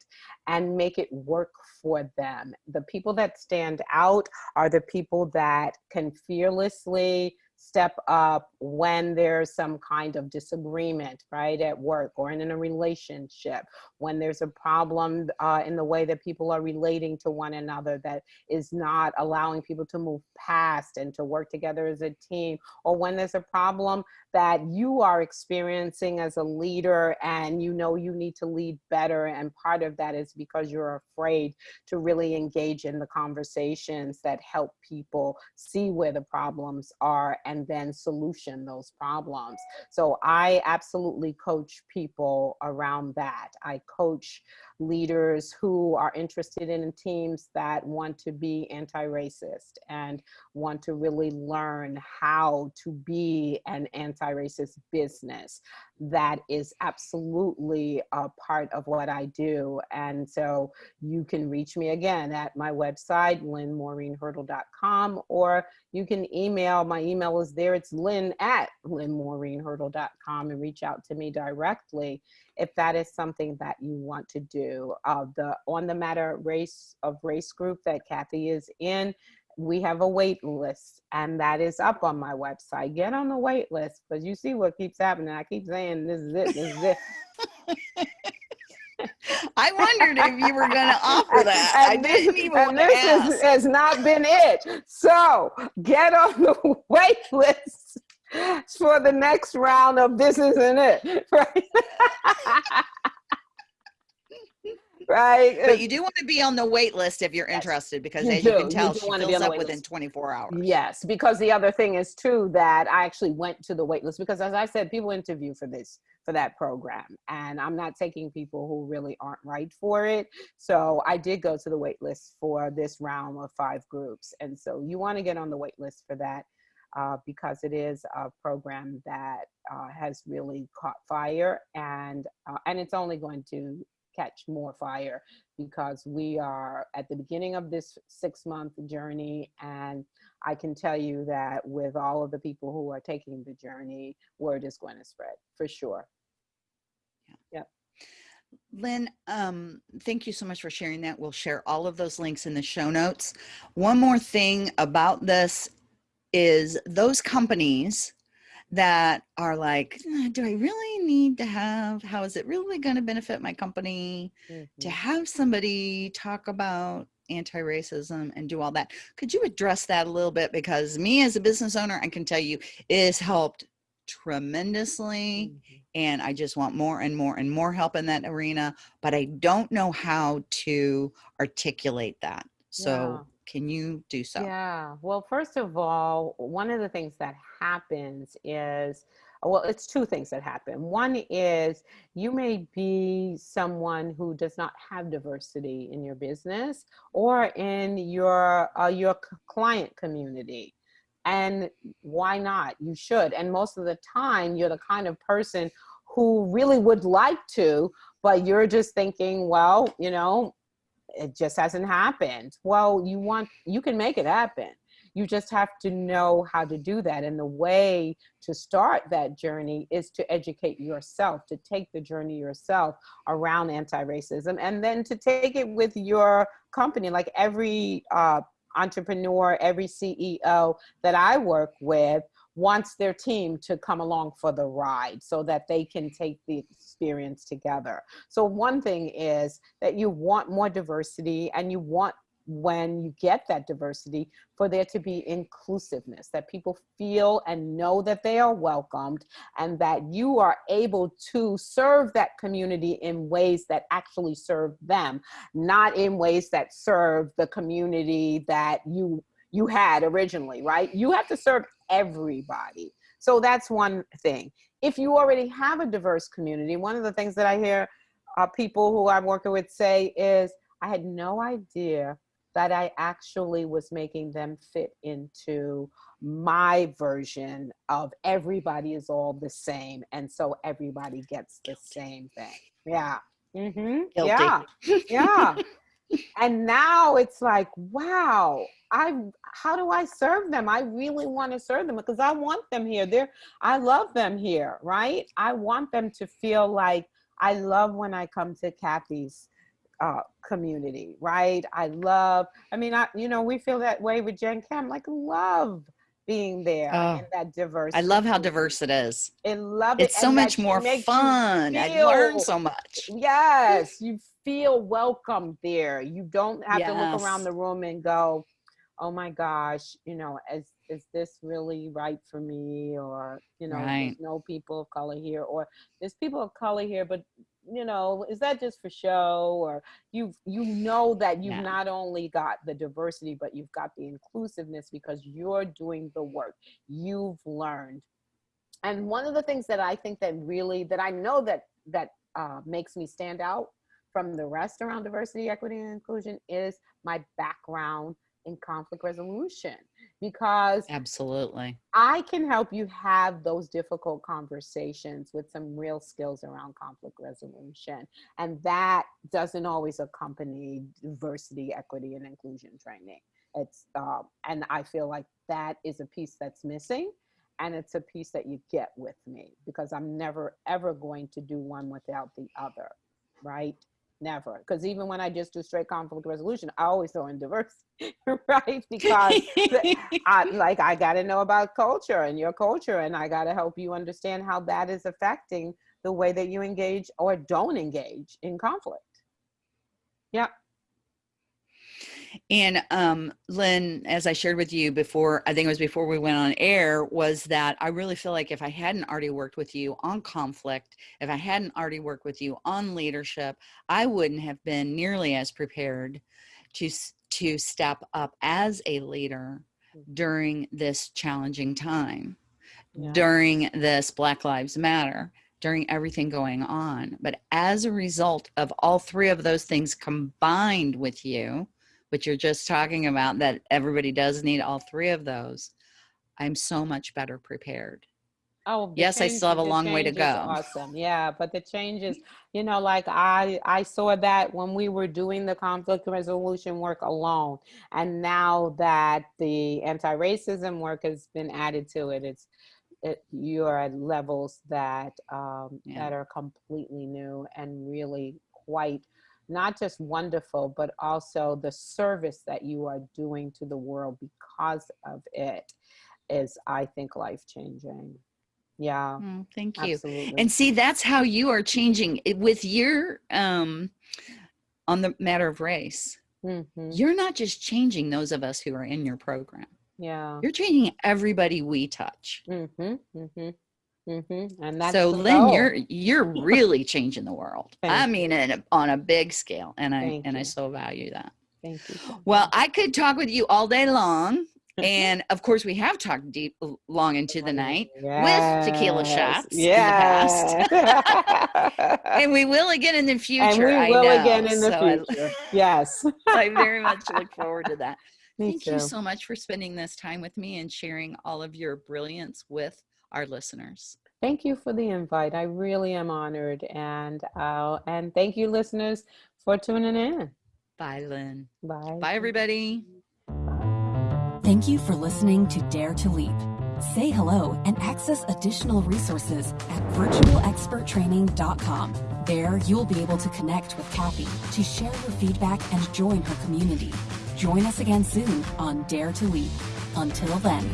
and make it work for them. The people that stand out are the people that can fearlessly step up when there's some kind of disagreement, right, at work or in a relationship, when there's a problem uh, in the way that people are relating to one another that is not allowing people to move past and to work together as a team, or when there's a problem that you are experiencing as a leader and you know you need to lead better. And part of that is because you're afraid to really engage in the conversations that help people see where the problems are and then solution those problems. So I absolutely coach people around that. I coach leaders who are interested in teams that want to be anti-racist and want to really learn how to be an anti-racist business. That is absolutely a part of what I do. And so you can reach me again at my website, lynnmariehurdle.com, or you can email, my email is there, it's lynn at lynnmariehurdle.com and reach out to me directly if that is something that you want to do. Uh, the On the Matter Race of Race group that Kathy is in, we have a wait list and that is up on my website. Get on the wait list because you see what keeps happening. I keep saying this is it, this is it. I wondered if you were going to offer that. I And this- didn't even and this is- has not been it. So get on the wait list for the next round of this isn't it, right? right. But you do want to be on the wait list if you're interested because You as you can tell, do she fills up within list. 24 hours. Yes, because the other thing is too that I actually went to the wait list because as I said, people interview for this for that program and I'm not taking people who really aren't right for it. So I did go to the wait list for this round of five groups. And so you want to get on the wait list for that uh, because it is a program that uh, has really caught fire and uh, and it's only going to catch more fire because we are at the beginning of this six month journey and I can tell you that with all of the people who are taking the journey, word is going to spread for sure. Yeah. Lynn, um, thank you so much for sharing that. We'll share all of those links in the show notes. One more thing about this is those companies that are like, "Uh, do I really need to have, how is it really going to benefit my company to Mhm. have somebody talk about anti-racism and do all that? Could you address that a little bit? Because me as a business owner, I can tell you it has helped tremendously Mhm. and I just want more and more and more help in that arena, but I don't know how to articulate that. So, Yeah. Can you do so? Yeah. Well, first of all, one of the things that happens is, well, it's two things that happen. One is you may be someone who does not have diversity in your business or in your uh, your client community. And why not? You should. And most of the time, you're the kind of person who really would like to, but you're just thinking, well, you know, it just hasn't happened. Well, you want, you can make it happen. You just have to know how to do that. And the way to start that journey is to educate yourself, to take the journey yourself around anti-racism, and then to take it with your company. Like every uh, entrepreneur, every CEO that I work with wants their team to come along for the ride so that they can take the experience together. So one thing is that you want more diversity and you want when you get that diversity for there to be inclusiveness that people feel and know that they are welcomed and that you are able to serve that community in ways that actually serve them not in ways that serve the community that you you had originally right you have to serve everybody so that's one thing if you already have a diverse community one of the things that i hear uh, people who i'm working with say is i had no idea that I actually was making them fit into my version of everybody is all the same. And so everybody gets the same thing. Yeah. Mm-hmm. Yeah. Yeah. and now it's like, wow, I how do I serve them? I really want to serve them because I want them here. They're I love them here, right? I want them to feel like I love when I come to Kathy's uh, community, right? I love, I mean, I, you know, we feel that way with Jen Kem, like love being there oh, and that diverse. I love how diverse it is. I love it. It's so much more fun. Feel, I learn so much. Yes, you feel welcome there. You don't have yes. to look around the room and go, oh my gosh, you know, is, is this really right for me? Or, you know, right. there's no people of color here or there's people of color here, but you know is that just for show or you you know that you've not only got the diversity but you've got the inclusiveness because you're doing the work. You've learned. And one of the things that i think that really that i know that that uh, makes me stand out from the rest around diversity equity and inclusion is my background in conflict resolution because absolutely I can help you have those difficult conversations with some real skills around conflict resolution. And that doesn't always accompany diversity, equity, and inclusion training. It's uh, and I feel like that is a piece that's missing. And it's a piece that you get with me because I'm never ever going to do one without the other, right? Never because even when i just do straight conflict resolution i always throw in diversity right? Because I, like i got to know about culture and your culture and i got to help you understand how that is affecting the way that you engage or don't engage in conflict. Yeah and um, Lynn, as I shared with you before, I think it was before we went on air, was that I really feel like if I hadn't already worked with you on conflict, if I hadn't already worked with you on leadership, I wouldn't have been nearly as prepared to to step up as a leader mm-hmm. during this challenging time, yeah. during this Black Lives Matter, during everything going on. But as a result of all three of those things combined with you, but you're just talking about that everybody does need all three of those, I'm so much better prepared. Oh, yes, change, I still have a long way to go. Awesome. Yeah. But the changes, you know, like I, I saw that when we were doing the conflict resolution work alone. And now that the anti-racism work has been added to it, it's, it, you're at levels that, um, yeah. that are completely new and really quite not just wonderful, but also the service that you are doing to the world because of it is, I think, life changing. Yeah. Mm, thank you. Absolutely. And see, that's how you are changing it with your, um, on the matter of race. Mm -hmm. You're not just changing those of us who are in your program. Yeah. You're changing everybody we touch. Mm -hmm, mm -hmm. Mm-hmm. And that's so, Lynn, goal. you're you're really changing the world. I mean, in on a big scale, and I Thank and you. I so value that. Thank you. well, I could talk with you all day long. and of course, we have talked deep, long into the night yes. with tequila shots yes. in the past, and we will again in the future. And we will again in the so future. I, yes, I very much look forward to that. Me Thank too. you so much for spending this time with me and sharing all of your brilliance with our listeners. Thank you for the invite. I really am honored. And, uh, and thank you listeners for tuning in. Bye, Lynn. Bye. Bye, everybody. Thank you for listening to Dare to Leap. Say hello and access additional resources at virtualexperttraining.com. There, you'll be able to connect with Kathy to share your feedback and join her community. Join us again soon on Dare to Leap. Until then.